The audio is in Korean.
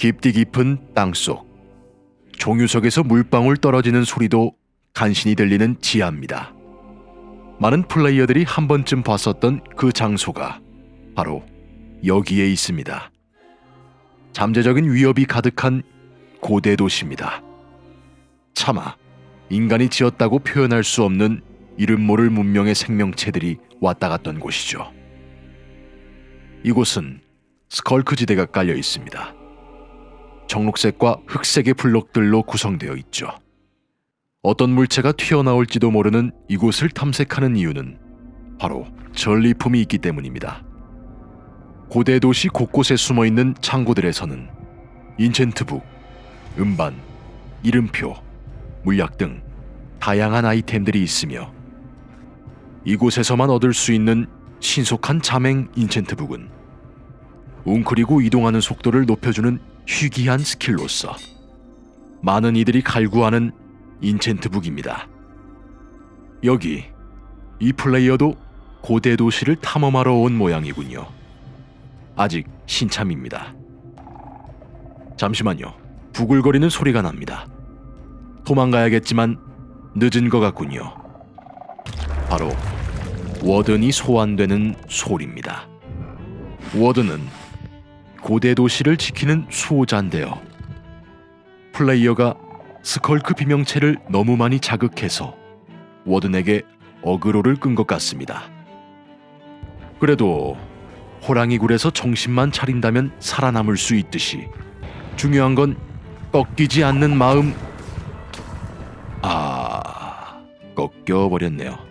깊디 깊은 땅속 종유석에서 물방울 떨어지는 소리도 간신히 들리는 지하입니다. 많은 플레이어들이 한 번쯤 봤었던 그 장소가 바로 여기에 있습니다. 잠재적인 위협이 가득한 고대 도시입니다. 차마 인간이 지었다고 표현할 수 없는 이름 모를 문명의 생명체들이 왔다 갔던 곳이죠. 이곳은 스컬크 지대가 깔려 있습니다. 청록색과 흑색의 블록들로 구성되어 있죠. 어떤 물체가 튀어나올지도 모르는 이곳을 탐색하는 이유는 바로 전리품이 있기 때문입니다. 고대 도시 곳곳에 숨어 있는 창고들에서는 인챈트북, 음반, 이름표, 물약 등 다양한 아이템들이 있으며 이곳에서만 얻을 수 있는 신속한 자맹 인챈트북은 웅크리고 이동하는 속도를 높여주는 희귀한 스킬로서 많은 이들이 갈구하는 인챈트북입니다. 여기 이 플레이어도 고대 도시를 탐험하러 온 모양이군요. 아직 신참입니다. 잠시만요. 부글거리는 소리가 납니다. 도망가야겠지만 늦은 것 같군요. 바로 워든이 소환되는 소리입니다. 워든은 고대 도시를 지키는 수호자인데요. 플레이어가 스컬크 비명체를 너무 많이 자극해서 워든에게 어그로를 끈 것 같습니다. 그래도 호랑이 굴에서 정신만 차린다면 살아남을 수 있듯이 중요한 건 꺾이지 않는 마음. 아, 꺾여 버렸네요.